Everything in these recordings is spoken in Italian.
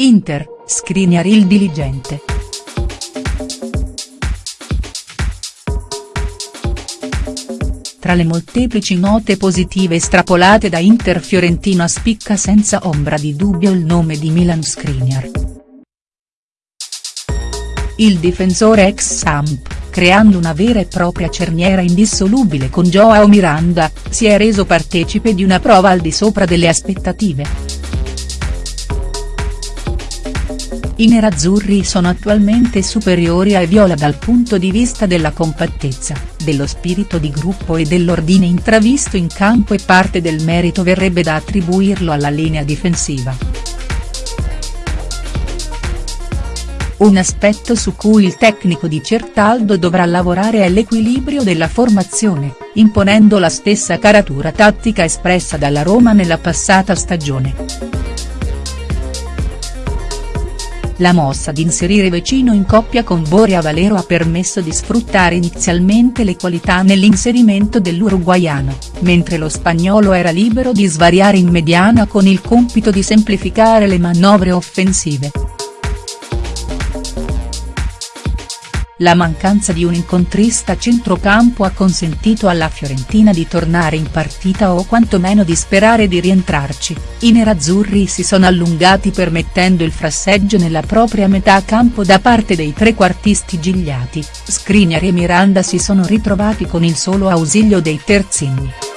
Inter, Skriniar il diligente. Tra le molteplici note positive estrapolate da Inter Fiorentina spicca senza ombra di dubbio il nome di Milan Skriniar. Il difensore ex Samp, creando una vera e propria cerniera indissolubile con Joao Miranda, si è reso partecipe di una prova al di sopra delle aspettative. I nerazzurri sono attualmente superiori ai viola dal punto di vista della compattezza, dello spirito di gruppo e dell'ordine intravisto in campo e parte del merito verrebbe da attribuirlo alla linea difensiva. Un aspetto su cui il tecnico di Certaldo dovrà lavorare è l'equilibrio della formazione, imponendo la stessa caratura tattica espressa dalla Roma nella passata stagione. La mossa di inserire Vecino in coppia con Boria Valero ha permesso di sfruttare inizialmente le qualità nell'inserimento dell'uruguaiano, mentre lo spagnolo era libero di svariare in mediana con il compito di semplificare le manovre offensive. La mancanza di un incontrista centrocampo ha consentito alla Fiorentina di tornare in partita o quantomeno di sperare di rientrarci, i nerazzurri si sono allungati permettendo il frasseggio nella propria metà campo da parte dei trequartisti gigliati, Skriniar e Miranda si sono ritrovati con il solo ausilio dei terzini.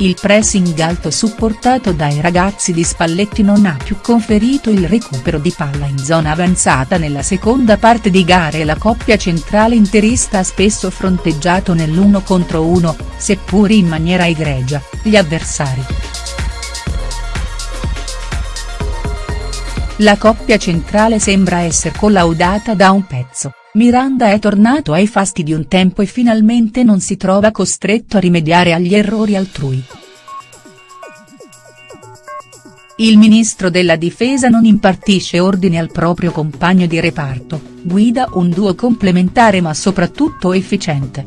Il pressing alto supportato dai ragazzi di Spalletti non ha più conferito il recupero di palla in zona avanzata nella seconda parte di gare e la coppia centrale interista ha spesso fronteggiato nell'uno contro uno, seppur in maniera egregia, gli avversari. La coppia centrale sembra essere collaudata da un pezzo. Miranda è tornato ai fasti di un tempo e finalmente non si trova costretto a rimediare agli errori altrui. Il ministro della difesa non impartisce ordini al proprio compagno di reparto, guida un duo complementare ma soprattutto efficiente.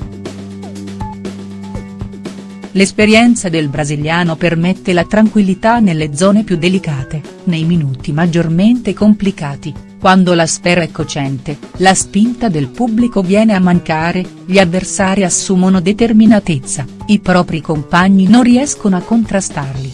L'esperienza del brasiliano permette la tranquillità nelle zone più delicate, nei minuti maggiormente complicati, quando la sfera è cocente, la spinta del pubblico viene a mancare, gli avversari assumono determinatezza, i propri compagni non riescono a contrastarli.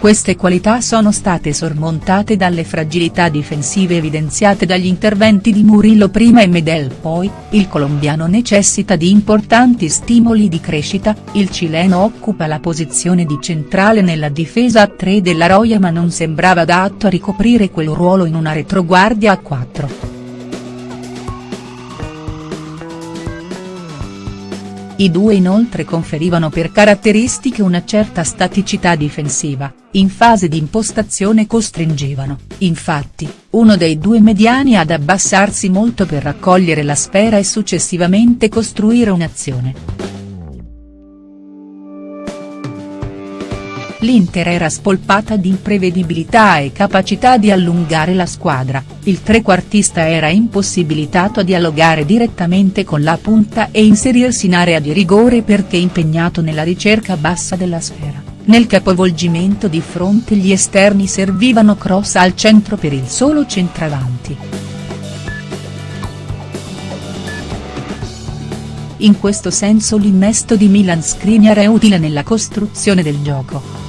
Queste qualità sono state sormontate dalle fragilità difensive evidenziate dagli interventi di Murillo prima e Medel poi, il colombiano necessita di importanti stimoli di crescita, il cileno occupa la posizione di centrale nella difesa a 3 della Roya ma non sembrava adatto a ricoprire quel ruolo in una retroguardia a 4. I due inoltre conferivano per caratteristiche una certa staticità difensiva, in fase di impostazione costringevano, infatti, uno dei due mediani ad abbassarsi molto per raccogliere la sfera e successivamente costruire un'azione. l'Inter era spolpata di imprevedibilità e capacità di allungare la squadra, il trequartista era impossibilitato a dialogare direttamente con la punta e inserirsi in area di rigore perché impegnato nella ricerca bassa della sfera. Nel capovolgimento di fronte gli esterni servivano cross al centro per il solo centravanti. In questo senso l'innesto di Milan Skriniar è utile nella costruzione del gioco.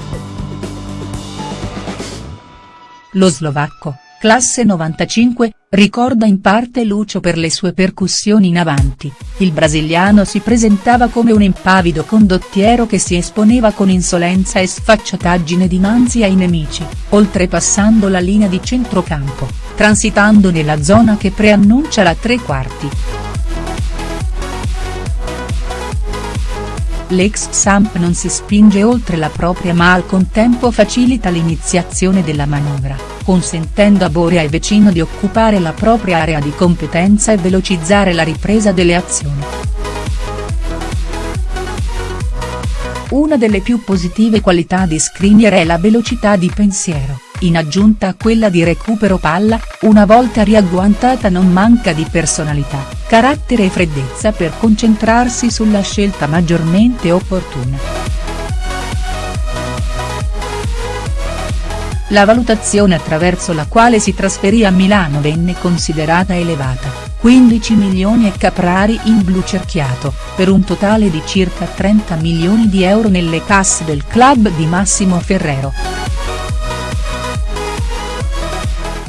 Lo slovacco, classe 95, ricorda in parte Lucio per le sue percussioni in avanti, il brasiliano si presentava come un impavido condottiero che si esponeva con insolenza e sfacciataggine dinanzi ai nemici, oltrepassando la linea di centrocampo, transitando nella zona che preannuncia la tre quarti. L'ex Samp non si spinge oltre la propria ma al contempo facilita l'iniziazione della manovra, consentendo a Boria e Vecino di occupare la propria area di competenza e velocizzare la ripresa delle azioni. Una delle più positive qualità di Skriniar è la velocità di pensiero, in aggiunta a quella di recupero palla, una volta riagguantata non manca di personalità, carattere e freddezza per concentrarsi sulla scelta maggiormente opportuna. La valutazione attraverso la quale si trasferì a Milano venne considerata elevata, 15 milioni e Caprari in blu cerchiato, per un totale di circa 30 milioni di euro nelle casse del club di Massimo Ferrero.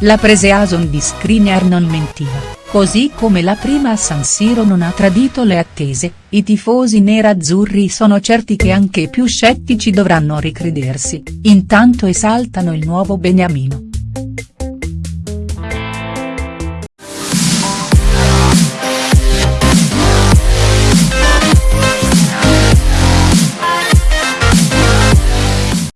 La Preseason di Skriniar non mentiva, così come la prima a San Siro non ha tradito le attese, i tifosi nerazzurri sono certi che anche i più scettici dovranno ricredersi, intanto esaltano il nuovo Beniamino.